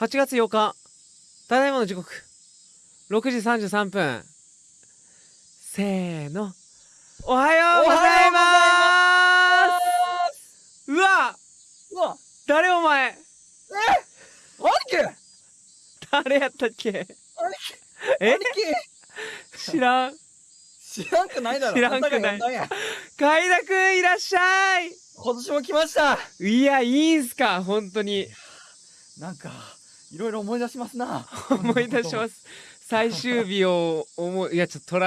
8月8日ただいまの時刻。6時33分。せーの。おはようございます。うわ。うわ。誰お前。兄貴？誰やったっけ？兄え？貴。知らん。知らんくないだろ。知らんくない。あんたが呼んだんや。海田くんいらっしゃい。今年も来ました。いやいいんすか本当に。なんかいろいろ思い出しますな。思い出します。最終日を思いいやちょっと